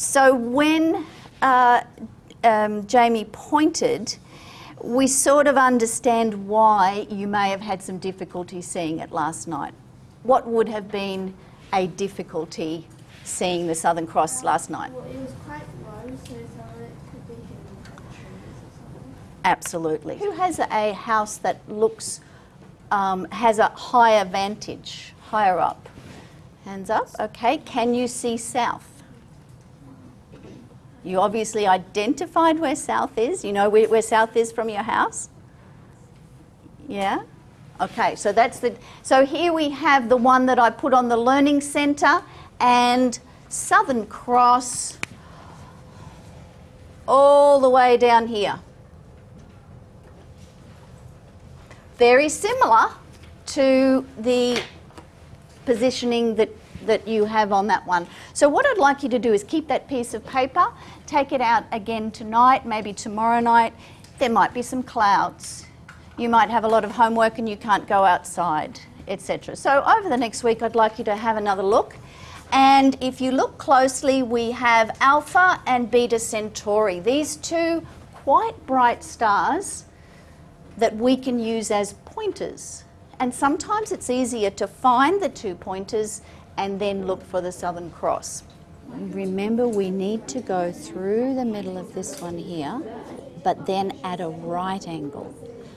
So when uh, um, Jamie pointed, we sort of understand why you may have had some difficulty seeing it last night. What would have been a difficulty seeing the Southern Cross last night? Well, it was quite low, so it could be hidden the trees or something. Absolutely. Who has a house that looks, um, has a higher vantage, higher up? Hands up. Okay. Can you see south? You obviously identified where south is. You know where, where south is from your house? Yeah? Okay, so that's the, so here we have the one that I put on the Learning Centre and Southern Cross all the way down here. Very similar to the positioning that, that you have on that one. So what I'd like you to do is keep that piece of paper, take it out again tonight, maybe tomorrow night. There might be some clouds. You might have a lot of homework and you can't go outside, etc. So over the next week, I'd like you to have another look. And if you look closely, we have Alpha and Beta Centauri. These two quite bright stars that we can use as pointers. And sometimes it's easier to find the two pointers and then look for the Southern Cross. Remember, we need to go through the middle of this one here, but then at a right angle.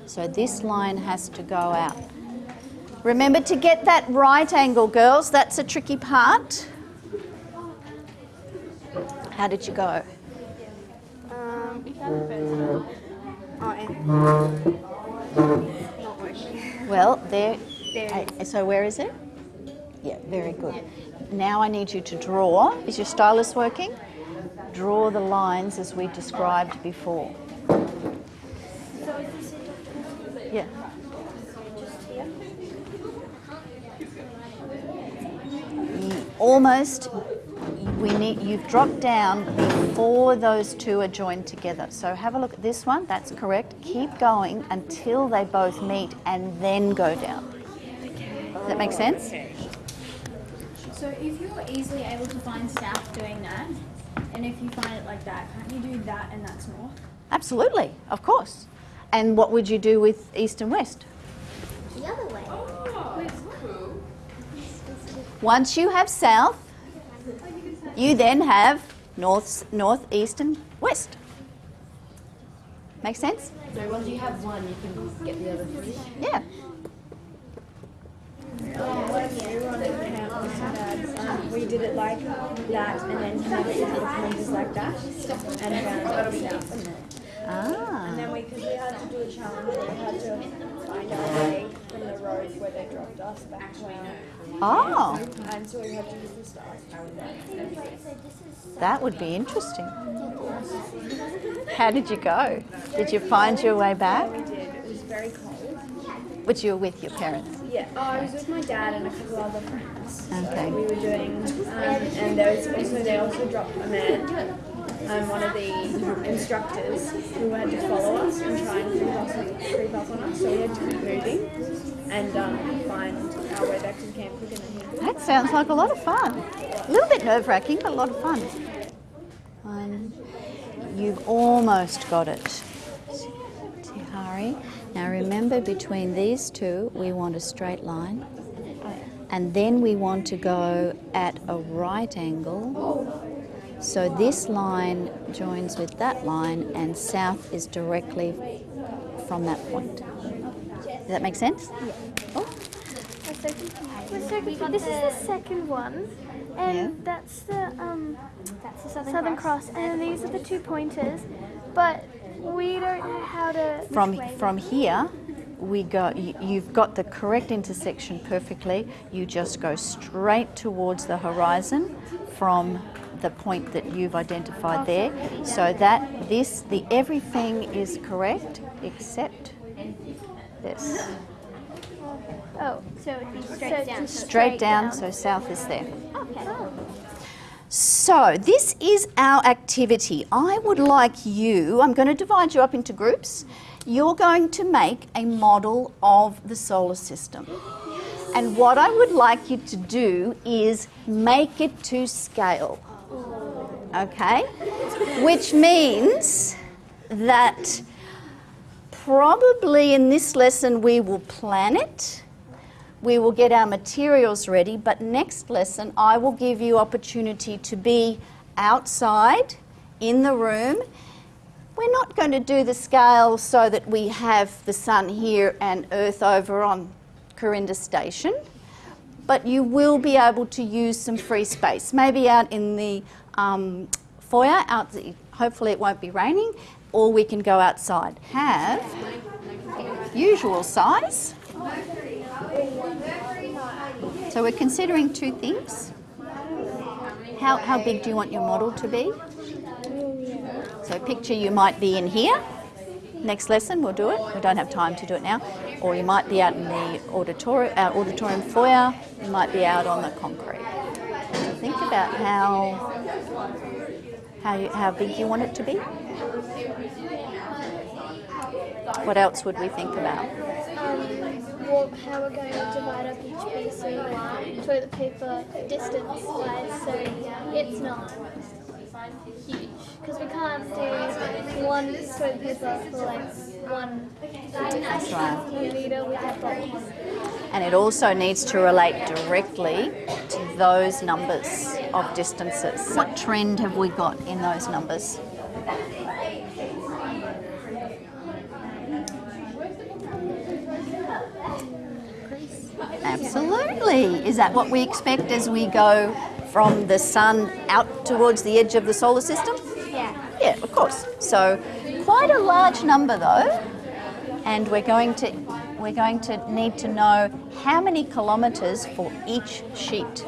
So this line has to go out. Remember to get that right angle, girls. That's a tricky part. How did you go? Um, we found the first one. Oh, and not working. Well, there. There uh, so where is it? Yeah, very good. Now I need you to draw. Is your stylus working? Draw the lines as we described before. Yeah. Almost we need you've dropped down before those two are joined together. So have a look at this one, that's correct. Keep going until they both meet and then go down. Does that make sense? So if you're easily able to find south doing that, and if you find it like that, can't you do that and that's north? Absolutely, of course. And what would you do with east and west? The other way. Oh, once you have south, you then have north, north, east, and west. Make sense? So once you have one, you can get the other three. Yeah. We did it like that and then had it with the pointers like that and found south. Ah. And then we, because we had to do a challenge, we had to find our way from the road where they dropped us back home. Oh, And so we had to use the stars to that would be interesting. How did you go? Did you find your way back? We did. It was very cold. But you were with your parents. Yeah. Oh, I was with my dad and a couple other friends. Okay. We were doing, um, and there was also they also dropped a man, um, one of the instructors who had to follow us and try and creep up, creep up on us. So we had to keep moving and um, find our way back to the camp quicker than he. That sounds like a lot of fun. A little bit nerve wracking, but a lot of fun. One. You've almost got it. Tihari. Now remember, between these two, we want a straight line. And then we want to go at a right angle. So this line joins with that line, and south is directly from that point. Does that make sense? Yeah. Oh, We're so confused. We're so confused. This is the second one, and Yeah. that's the um, that's the Southern, Cross. and these are the two pointers, but we don't know how to. from from here we go you, you've got the correct intersection perfectly. You just go straight towards the horizon from the point that you've identified there. So that this the everything is correct except this. Oh, So it'd be so straight down. just straight down so south is there. Okay. So, this is our activity. I would like you, I'm going to divide you up into groups. You're going to make a model of the solar system. And what I would like you to do is make it to scale. Okay? Which means that probably in this lesson we will plan it. We will get our materials ready, but next lesson I will give you opportunity to be outside in the room. We're not going to do the scale so that we have the sun here and earth over on Corinda Station but you will be able to use some free space, maybe out in the um, foyer. Out, the, hopefully, it won't be raining, or we can go outside. Have usual size. So we're considering two things. How, how big do you want your model to be? So picture you might be in here. Next lesson we'll do it. We don't have time to do it now. Or you might be out in the auditorium, uh, our auditorium foyer. You might be out on the concrete. So think about how how you, how big you want it to be. What else would we think about? How we're going to divide up each piece of toilet paper distance wise so it's not huge. Because we can't do one toilet paper for like one right. with our bodies. And it also needs to relate directly to those numbers of distances. What trend have we got in those numbers? Absolutely. Is that what we expect as we go from the sun out towards the edge of the solar system? Yeah. Yeah, of course. So quite a large number though. And we're going to we're going to need to know how many kilometres for each sheet.